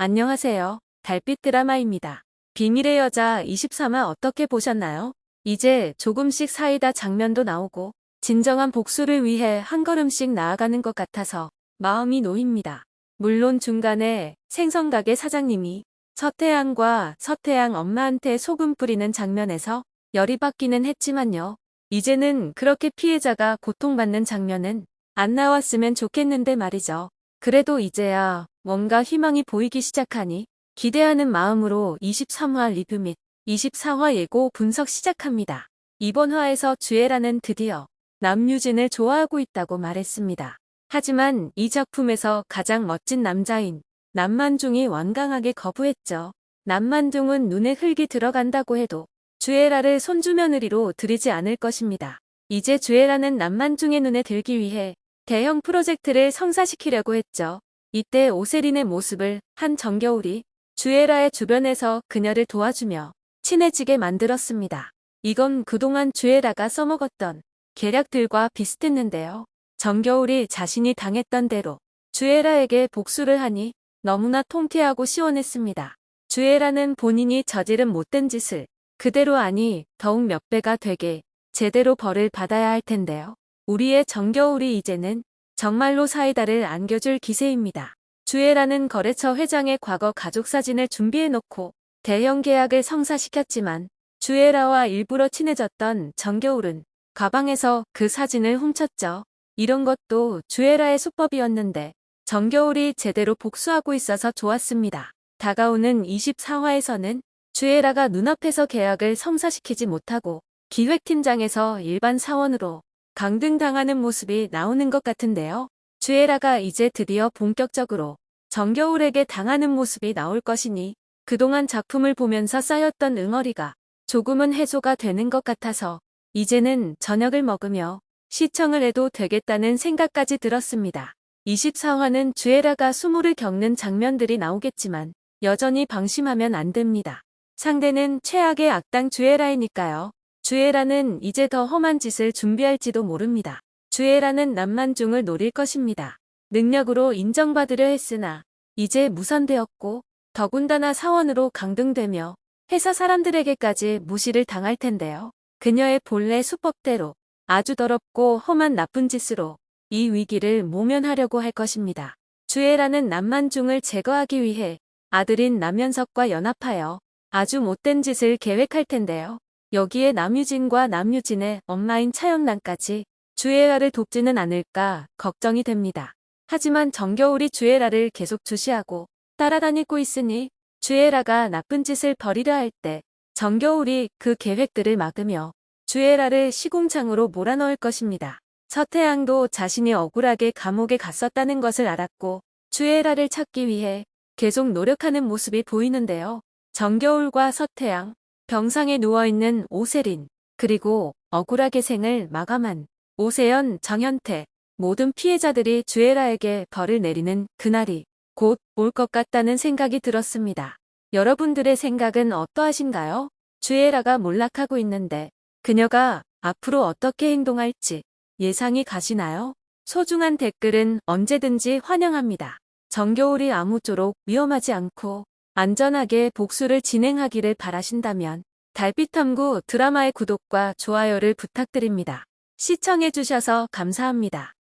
안녕하세요. 달빛 드라마입니다. 비밀의 여자 23화 어떻게 보셨나요? 이제 조금씩 사이다 장면도 나오고 진정한 복수를 위해 한 걸음씩 나아가는 것 같아서 마음이 놓입니다. 물론 중간에 생선가게 사장님이 서태양과 서태양 엄마한테 소금 뿌리는 장면에서 열이 받기는 했지만요. 이제는 그렇게 피해자가 고통받는 장면은 안 나왔으면 좋겠는데 말이죠. 그래도 이제야 뭔가 희망이 보이기 시작하니 기대하는 마음으로 23화 리뷰 및 24화 예고 분석 시작합니다. 이번 화에서 주애라는 드디어 남유진을 좋아하고 있다고 말했습니다. 하지만 이 작품에서 가장 멋진 남자인 남만중이 완강하게 거부했죠. 남만중은 눈에 흙이 들어간다고 해도 주애라를 손주며느리로 들이지 않을 것입니다. 이제 주애라는 남만중의 눈에 들기 위해 대형 프로젝트를 성사시키려고 했죠. 이때 오세린의 모습을 한 정겨울이 주애라의 주변에서 그녀를 도와주며 친해지게 만들었습니다. 이건 그동안 주애라가 써먹었던 계략들과 비슷했는데요. 정겨울이 자신이 당했던 대로 주애라에게 복수를 하니 너무나 통쾌하고 시원했습니다. 주애라는 본인이 저지른 못된 짓을 그대로 아니 더욱 몇 배가 되게 제대로 벌을 받아야 할 텐데요. 우리의 정겨울이 이제는 정말로 사이다를 안겨줄 기세입니다. 주애라는 거래처 회장의 과거 가족사진을 준비해놓고 대형 계약을 성사시켰지만 주애라와 일부러 친해졌던 정겨울은 가방에서 그 사진을 훔쳤죠. 이런 것도 주애라의 수법이었는데 정겨울이 제대로 복수하고 있어서 좋았습니다. 다가오는 24화에서는 주애라가 눈앞에서 계약을 성사시키지 못하고 기획팀장에서 일반 사원으로 강등당하는 모습이 나오는 것 같은데요. 주애라가 이제 드디어 본격적으로 정겨울에게 당하는 모습이 나올 것이니 그동안 작품을 보면서 쌓였던 응어리가 조금은 해소가 되는 것 같아서 이제는 저녁을 먹으며 시청을 해도 되겠다는 생각까지 들었습니다. 24화는 주애라가 수모를 겪는 장면들이 나오겠지만 여전히 방심하면 안 됩니다. 상대는 최악의 악당 주애라이니까요. 주애라는 이제 더 험한 짓을 준비할지도 모릅니다. 주애라는 남만중을 노릴 것입니다. 능력으로 인정받으려 했으나 이제 무산되었고 더군다나 사원으로 강등되며 회사 사람들에게까지 무시를 당할 텐데요. 그녀의 본래 수법대로 아주 더럽고 험한 나쁜 짓으로 이 위기를 모면하려고 할 것입니다. 주애라는 남만중을 제거하기 위해 아들인 남현석과 연합하여 아주 못된 짓을 계획할 텐데요. 여기에 남유진과 남유진의 엄마인 차영란까지 주애라를 돕지는 않을까 걱정이 됩니다. 하지만 정겨울이 주애라를 계속 주시하고 따라다니고 있으니 주애라가 나쁜 짓을 벌이려 할 때 정겨울이 그 계획들을 막으며 주애라를 시궁창으로 몰아넣을 것입니다. 서태양도 자신이 억울하게 감옥에 갔었다는 것을 알았고 주애라를 찾기 위해 계속 노력하는 모습이 보이는데요. 정겨울과 서태양, 병상에 누워있는 오세린, 그리고 억울하게 생을 마감한 오세연, 정현태, 모든 피해자들이 주애라에게 벌을 내리는 그날이 곧 올 것 같다는 생각이 들었습니다. 여러분들의 생각은 어떠하신가요? 주애라가 몰락하고 있는데 그녀가 앞으로 어떻게 행동할지 예상이 가시나요? 소중한 댓글은 언제든지 환영합니다. 정겨울이 아무쪼록 위험하지 않고 안전하게 복수를 진행하기를 바라신다면 달빛탐구 드라마의 구독과 좋아요를 부탁드립니다. 시청해주셔서 감사합니다.